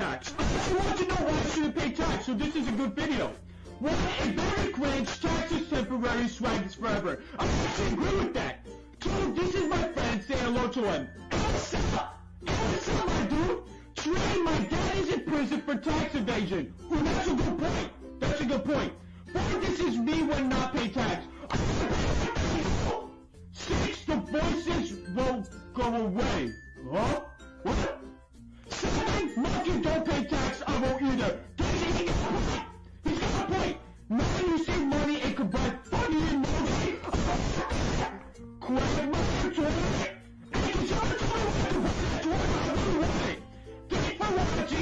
tax. I want to know why I shouldn't pay tax, so this is a good video. Why a better cringe, tax is temporary, swag is forever. I actually agree with that. Two, this is my friend, say hello to him. What's up? My dude? Three, my dad is in prison for tax evasion. Well, that's a good point. That's a good point. Four, this is me when not pay tax. Six, the voices won't go away. Huh? Commander! You think it's a He's got a point! Man, you save money and could buy funny and more Grab my controller!